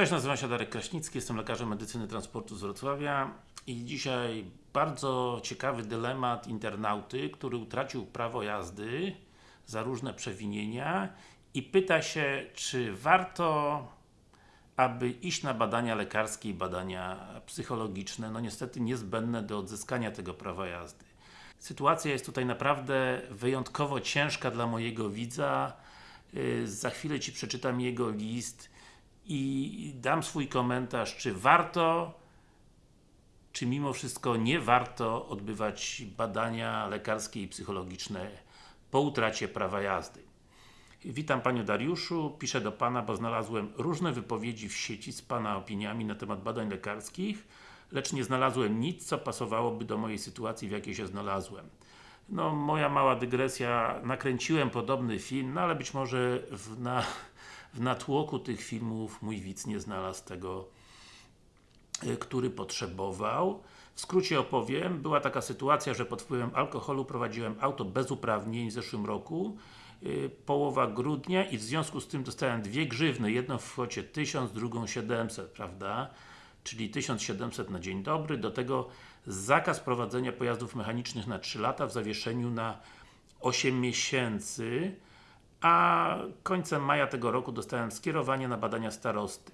Cześć, nazywam się Darek Kraśnicki, jestem lekarzem medycyny transportu z Wrocławia i dzisiaj bardzo ciekawy dylemat internauty, który utracił prawo jazdy za różne przewinienia i pyta się, czy warto aby iść na badania lekarskie i badania psychologiczne, no niestety niezbędne do odzyskania tego prawa jazdy. Sytuacja jest tutaj naprawdę wyjątkowo ciężka dla mojego widza. Yy, Za chwilę Ci przeczytam jego list i dam swój komentarz, czy warto, czy mimo wszystko nie warto odbywać badania lekarskie i psychologiczne po utracie prawa jazdy. Witam Panie Dariuszu, piszę do Pana, bo znalazłem różne wypowiedzi w sieci z Pana opiniami na temat badań lekarskich, lecz nie znalazłem nic, co pasowałoby do mojej sytuacji, w jakiej się znalazłem. No, moja mała dygresja, nakręciłem podobny film, no ale być może w, na, w natłoku tych filmów mój widz nie znalazł tego, y, który potrzebował. W skrócie opowiem, była taka sytuacja, że pod wpływem alkoholu prowadziłem auto bez uprawnień w zeszłym roku yy, połowa grudnia i w związku z tym dostałem dwie grzywny, jedną w kwocie 1000, drugą 700, prawda? Czyli 1700 na dzień dobry, do tego zakaz prowadzenia pojazdów mechanicznych na 3 lata w zawieszeniu na 8 miesięcy a końcem maja tego roku dostałem skierowanie na badania starosty.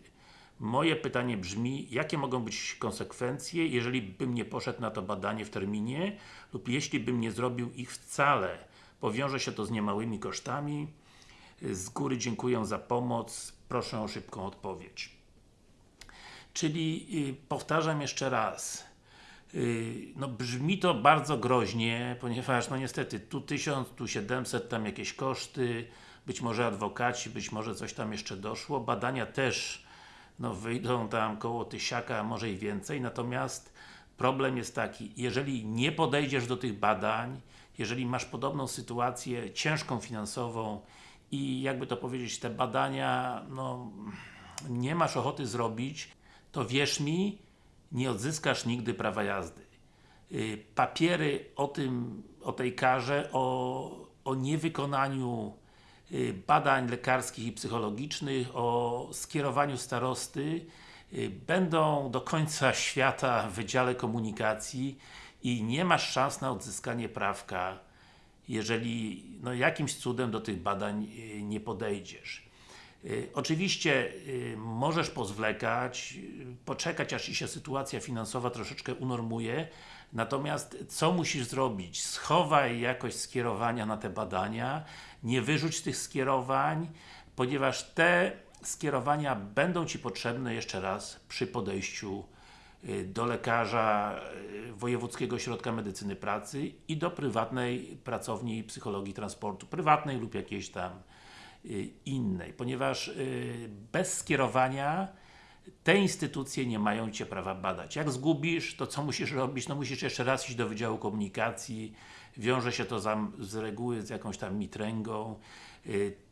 Moje pytanie brzmi, jakie mogą być konsekwencje, jeżeli bym nie poszedł na to badanie w terminie lub jeśli bym nie zrobił ich wcale. Powiąże się to z niemałymi kosztami. Z góry dziękuję za pomoc. Proszę o szybką odpowiedź. Czyli yy, powtarzam jeszcze raz. Yy, no brzmi to bardzo groźnie, ponieważ no niestety tu 1000, tu 700, tam jakieś koszty, być może adwokaci, być może coś tam jeszcze doszło, badania też no wyjdą tam koło tysiaka, może i więcej, natomiast problem jest taki, jeżeli nie podejdziesz do tych badań, jeżeli masz podobną sytuację, ciężką finansową i jakby to powiedzieć, te badania, no nie masz ochoty zrobić, to wierz mi, nie odzyskasz nigdy prawa jazdy. Yy, papiery o tym, o tej karze, o, o niewykonaniu yy, badań lekarskich i psychologicznych, o skierowaniu starosty yy, będą do końca świata w Wydziale Komunikacji i nie masz szans na odzyskanie prawka, jeżeli no, jakimś cudem do tych badań nie podejdziesz. Y, oczywiście y, możesz pozwlekać, y, poczekać aż się sytuacja finansowa troszeczkę unormuje, natomiast co musisz zrobić? Schowaj jakość skierowania na te badania, nie wyrzuć tych skierowań, ponieważ te skierowania będą Ci potrzebne jeszcze raz przy podejściu do lekarza Wojewódzkiego Ośrodka Medycyny Pracy i do prywatnej pracowni psychologii transportu, prywatnej lub jakiejś tam innej, ponieważ bez skierowania te instytucje nie mają Cię prawa badać. Jak zgubisz, to co musisz robić? No musisz jeszcze raz iść do Wydziału Komunikacji, wiąże się to z reguły z jakąś tam mitręgą.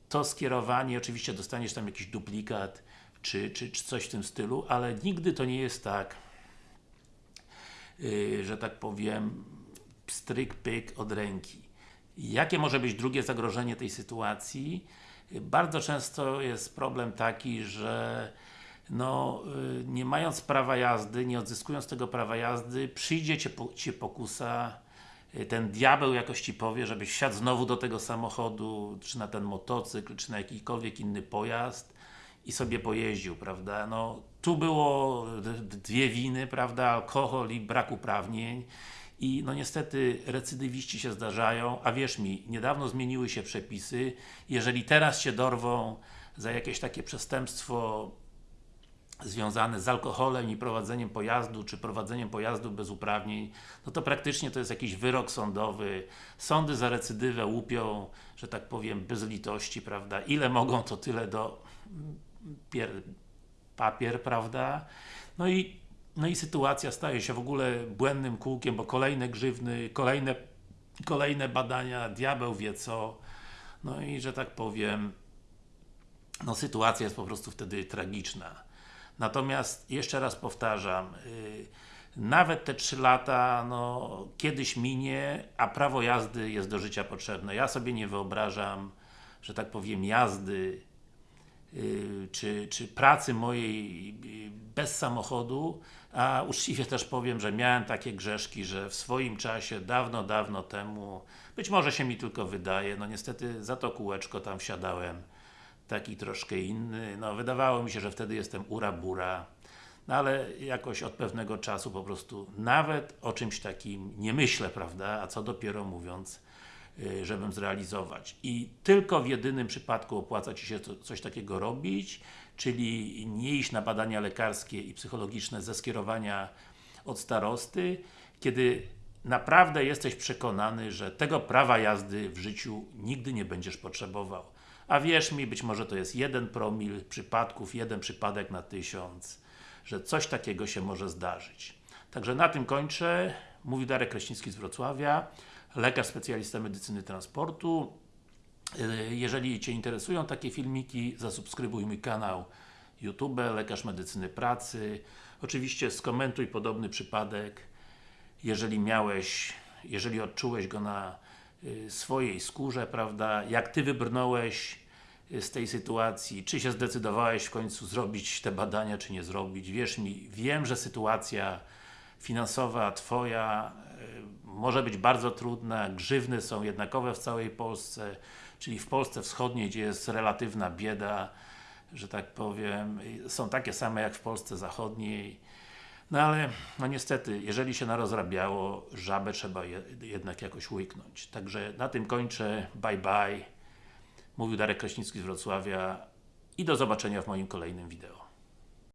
To skierowanie, oczywiście dostaniesz tam jakiś duplikat, czy, czy, czy coś w tym stylu, ale nigdy to nie jest tak, że tak powiem, stryk, pyk od ręki. Jakie może być drugie zagrożenie tej sytuacji? Bardzo często jest problem taki, że no, nie mając prawa jazdy, nie odzyskując tego prawa jazdy, przyjdzie Cię, Cię pokusa, ten diabeł jakoś Ci powie, żebyś wsiadł znowu do tego samochodu, czy na ten motocykl, czy na jakikolwiek inny pojazd i sobie pojeździł, prawda? No, tu było dwie winy, prawda? Alkohol i brak uprawnień i no niestety recydywiści się zdarzają, a wierz mi, niedawno zmieniły się przepisy, jeżeli teraz się dorwą za jakieś takie przestępstwo związane z alkoholem i prowadzeniem pojazdu, czy prowadzeniem pojazdu bez uprawnień, no to praktycznie to jest jakiś wyrok sądowy. Sądy za recydywę łupią, że tak powiem, bez litości, prawda? Ile mogą, to tyle do pier... papier, prawda? No i no i sytuacja staje się w ogóle błędnym kółkiem, bo kolejne grzywny, kolejne, kolejne badania, diabeł wie co. No i że tak powiem, no sytuacja jest po prostu wtedy tragiczna. Natomiast, jeszcze raz powtarzam, yy, nawet te 3 lata, no, kiedyś minie, a prawo jazdy jest do życia potrzebne. Ja sobie nie wyobrażam, że tak powiem, jazdy czy, czy pracy mojej yy, bez samochodu, a uczciwie też powiem, że miałem takie grzeszki, że w swoim czasie, dawno, dawno temu, być może się mi tylko wydaje, no niestety za to kółeczko tam wsiadałem taki troszkę inny, no wydawało mi się, że wtedy jestem ura-bura, no ale jakoś od pewnego czasu po prostu nawet o czymś takim nie myślę, prawda, a co dopiero mówiąc, żebym zrealizować. I tylko w jedynym przypadku opłaca Ci się coś takiego robić, czyli nie iść na badania lekarskie i psychologiczne ze skierowania od starosty, kiedy naprawdę jesteś przekonany, że tego prawa jazdy w życiu nigdy nie będziesz potrzebował. A wierz mi, być może to jest jeden promil przypadków, jeden przypadek na tysiąc, że coś takiego się może zdarzyć. Także na tym kończę. Mówi Darek Kraśnicki z Wrocławia, lekarz specjalista medycyny transportu. Yy, Jeżeli Cię interesują takie filmiki, zasubskrybuj mój kanał YouTube, Lekarz Medycyny Pracy. Oczywiście skomentuj podobny przypadek, jeżeli miałeś, jeżeli odczułeś go na y, swojej skórze, prawda, jak Ty wybrnąłeś y, z tej sytuacji, czy się zdecydowałeś w końcu zrobić te badania, czy nie zrobić. Wierz mi, wiem, że sytuacja finansowa Twoja może być bardzo trudna, grzywny są jednakowe w całej Polsce, czyli w Polsce Wschodniej, gdzie jest relatywna bieda, że tak powiem, są takie same jak w Polsce Zachodniej. No ale, no niestety, jeżeli się narozrabiało, żabę trzeba je, jednak jakoś łyknąć. Także na tym kończę. Bye bye. Mówił Darek Kraśnicki z Wrocławia i do zobaczenia w moim kolejnym wideo.